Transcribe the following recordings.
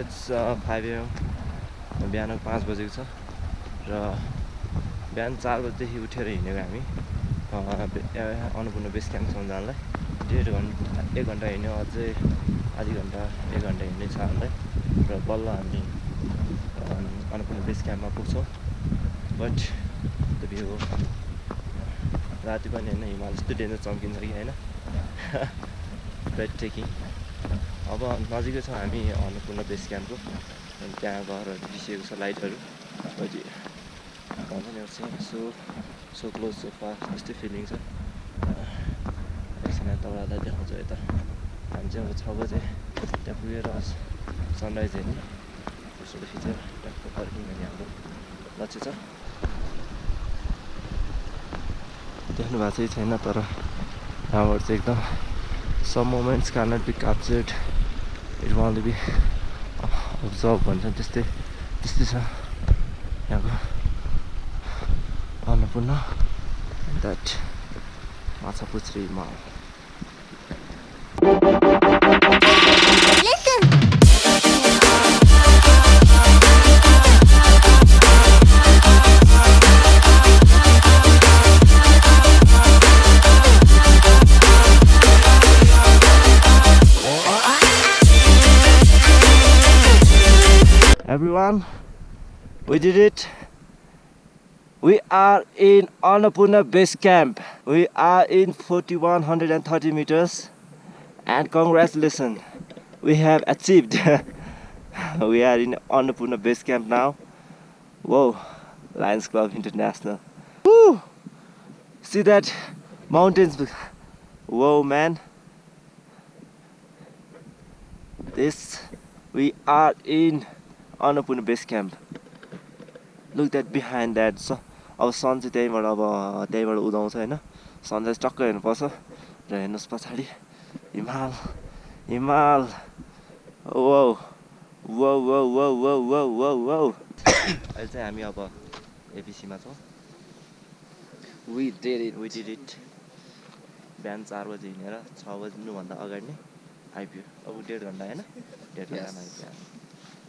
It's five am बिहान पाँच बजेको छ। र बिहान चार बजीदेखि उठेर हिँडेको हामी। अन्नपूर्ण बेस क्याम्पसम्म जानलाई डेढ घन्टा एक घन्टा हिँड्यो। अझै आधी घन्टा एक घन्टा हिँड्ने छ हामीलाई। र बल्ल हामी अन्नपूर्ण बेस क्याम्पमा पुग्छौँ। बट द भ्यू राति पनि होइन हिमाल यस्तो डेन्जर चम्किन्छ कि होइन? ब्रेड टेकिङ अब नजिकै छौँ हामी अन्नपूर्ण बेस क्याम्पको। अनि त्यहाँ गएर बिर्सिएको छ लाइटहरू। बट भन्छ नि so so so close so far यस्तै फिलिङ छ। एकछिन तपाईँहरूलाई देखाउँछु यता। हामी चाहिँ अब छ बजे त्यहाँ पुगेर सनराइज हेर्ने। फोटो खिचेर ट्याक्क भन्ने हाम्रो लक्ष्य छ। देख्नु भएको चाहिँ छैन तर यहाँबाट चाहिँ एकदम some moments not be captured it want be observe भन्छ त्यस्तै त्यस्तै छ यहाँको अन्नपूर्ण द्याट माछापुच्छ्री माल Everyone, we did it. We are in Annapurna Base Camp. We are in 4130 meters and congratulations, we have achieved. we are in Annapurna Base Camp now. Whoa, Lions Club International. Woo! See that mountains? Whoa, man. This, we are in Annapurna Base Camp. Look that behind that. So, अब सन चाहिँ त्यहीँबाट अब त्यहीँबाट उदाउँछ होइन? Sunrise टक्क हेर्नुपर्छ र हेर्नुहोस् पछाडि। हिमाल हिमाल। वो वो वो वो वो वो वो वो अहिले चाहिँ हामी अब एपिसीमा छौँ। We did it we did it बिहान चार बजी हिँडेर छ बज्नुभन्दा अगाडि नै आइपुग्यो। अब डेढ घन्टा होइन? डेढ घन्टामा आइपुग्यो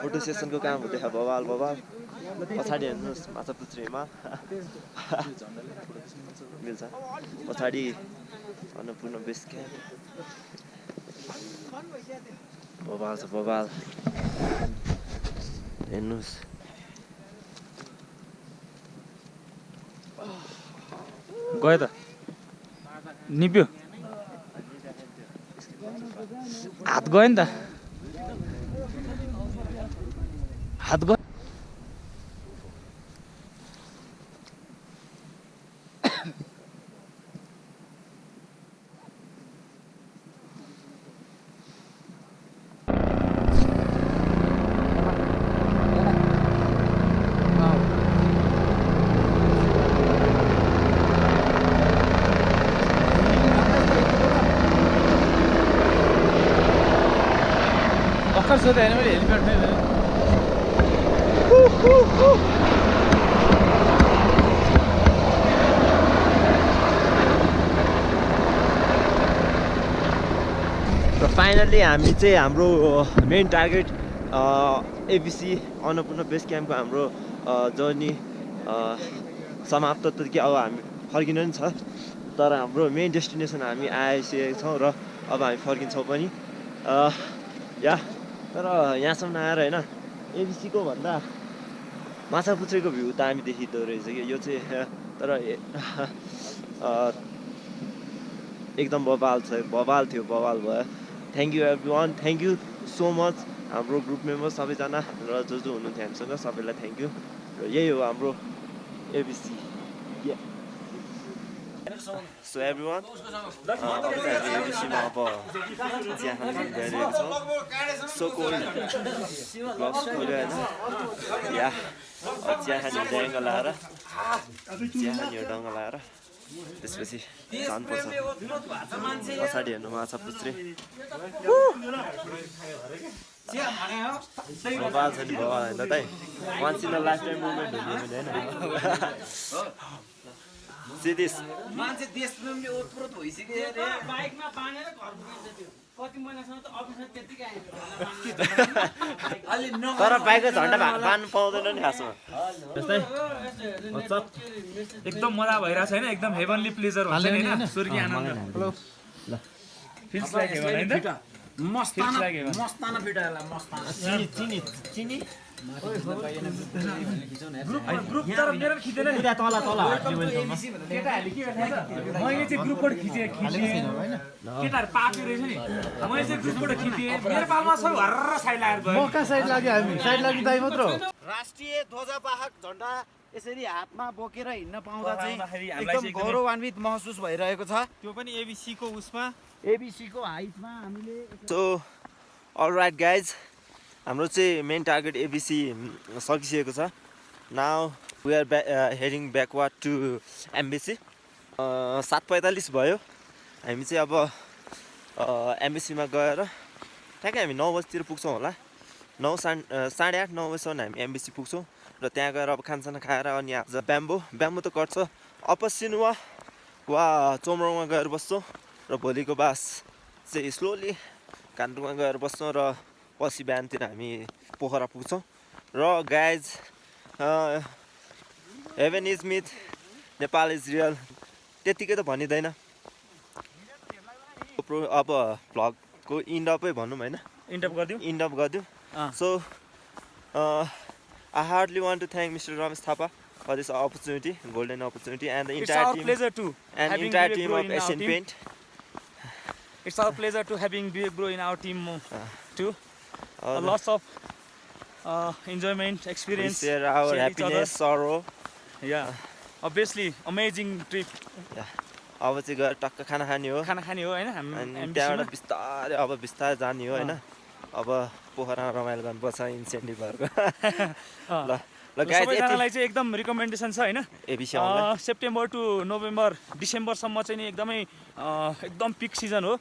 फोटो सेसनको काम हुँदैछ बवाल बवाल। पछाडि हेर्नुहोस् माछा पुच्छ्रीमा मिल्छ। पछाडि अन्नपूर्ण बेस क्याम्प बवाल छ बवाल। हेर्नुहोस्। गयो त। निप्यो। हात गयो नि त। هتجرب हात गयो भर्खर सोधेँ होइन मैले हेलिप्याड र फाइनल्ली हामी चाहिँ हाम्रो main target ABC Annapurna base क्याम्पको हाम्रो जर्नी समाप्त त के अब हामी फर्किनु नि छ तर हाम्रो मेन डेस्टिनेसन हामी आइसकेका छौँ र अब हामी फर्किन्छौँ पनि या तर यहाँसम्म आएर होइन एबिसीको भन्दा माछापुच्छ्रेको भ्यू दामी देखिँदो रहेछ कि यो चाहिँ तर एकदम बवाल छ बवाल थियो बवाल भयो। Thank you everyone thank you so much हाम्रो ग्रुप मेम्बर सबैजना र जो जो हुनुहुन्थ्यो हामीसँग सबैलाई थ्याङ्क यू र यही हो हाम्रो एबिसी। सो हामी एबिसीमा अब चिया सो कोल्ड होइन या चिया खाने लाएर चिया खाने डङ्गा लाएर त्यसपछि जानुपर्छ पछाडि हेर्नु माछा भगवान् छ नि भगवान् होइन त लाइफ टाइम मुभमेन्ट हुने होइन सिदिस मान्छे देशमा पनि ओतप्रोत भइसक्यो अरे। बाइकमा बाँधेर घर पुगिन्छ त्यो। कति महिनासम्म त अफिसमा त्यत्तिकै अलि न तर बाइकको झन्डा बाँध्नु पाउँदैन नि खासमा। जस्तै एकदम मजा भइरहेको छ होइन एकदम हेभनली प्लेजर भन्छ नि होइन? स्वर्गीय आनन्द। फिल्स होइन? मस्ताना ग्रुप तर मेरो मैले चाहिँ ग्रुपबाट खिचेँ खिचेँ केटाहरू पाएको रहेछ नि मैले चाहिँ ग्रुपबाट खिचेँ मेरो पालमा सबै हर्र साइड लागेर गयो कहाँ साइड लाग्यो हामी साइड लागि दाइ मात्र हो राष्ट्रिय ध्वजावाहक झन्डा यसरी हातमा बोकेर हिँड्न पाउँदा चाहिँ एकदम गौरवान्वित महसुस भइरहेको छ। त्यो पनि एबिसीको उसमा। एबिसीको हाइटमा हामीले सो अल राइट गाइज हाम्रो चाहिँ मेन टार्गेट एबिसी सकिसकेको छ। Now we are heading backward to MBC सात पैँतालिस भयो। हामी चाहिँ अब एमबिसीमा गएर ठ्याक्कै हामी नौ बजीतिर पुग्छौँ होला। नौ सा साढे आठ नौ बजीसम्म हामी एमबिसी पुग्छौँ। र त्यहाँ गएर अब खानसाना खाएर अनि आज ब्याम्बो। ब्याम्बो त कट्छ। अपसिनुवा वा चोमरङमा गएर बस्छौँ। र भोलिको बास चाहिँ स्लोली कान्डुङमा गएर बस्छौँ र पछि बिहानतिर हामी पोखरा पुग्छौँ। र guys heaven is myth Nepal is real त्यत्तिकै त भनिँदैन। अब भ्लगको इन्ड अपै भनौँ होइन। इन्टप गरिदिउँ। इन्ड अप गरिदिउँ। So I hardly want to thank mister Ramesh Thapa for this opportunity golden opportunity and It's entire our team pleasure to and having entire team of team. पेन्ट It's our pleasure to having Vivek Bro in our team uh, too. Uh, lots of uh, enjoyment, We experience. share our share happiness, sorrow. Yeah. Obviously, amazing trip. अब चाहिँ गएर टक्क खाना खाने हो खाना खाने हो होइन अनि त्यहाँबाट बिस्तारै अब बिस्तारै जाने हो होइन अब पोखरा रमाइलो गर्नुपर्छ इन्सेन्टिभहरूको ल ल सबैजनालाई चाहिँ एकदम रिकमेन्डेसन छ होइन सेप्टेम्बर टु नोभेम्बर डिसेम्बरसम्म चाहिँ नि एकदमै एकदम पिक सिजन हो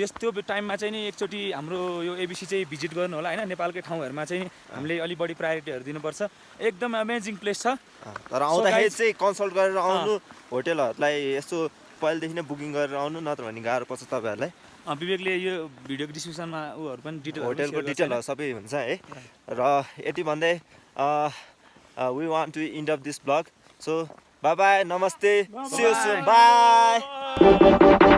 त्यस त्यो टाइममा चाहिँ नि एकचोटि हाम्रो यो एबिसी चाहिँ भिजिट गर्नु होला होइन? नेपालकै ठाउँहरूमा चाहिँ हामीले अलिक बढी प्रायोरिटीहरू दिनुपर्छ। एकदम अमेजिङ प्लेस छ। तर आउँदाखेरि चाहिँ कन्सल्ट गरेर आउनु होटेलहरूलाई यसो पहिलेदेखि नै बुकिङ गरेर आउनु नत्र भने गाह्रो पर्छ तपाईँहरूलाई। विवेकले यो भिडियोको डिस्क्रिप्सनमा उहरू पनि डिटेल होटेलको डिटेलहरू सबै हुन्छ है। र यति भन्दै we want to end of this blog so bye bye नमस्ते बाई